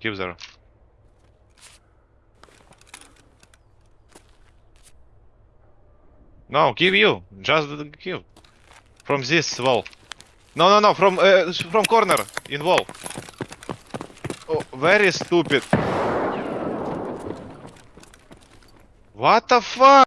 Keep zero. No, give you. Just give. From this wall. No, no, no. From uh, from corner in wall. Oh, very stupid. What the fuck?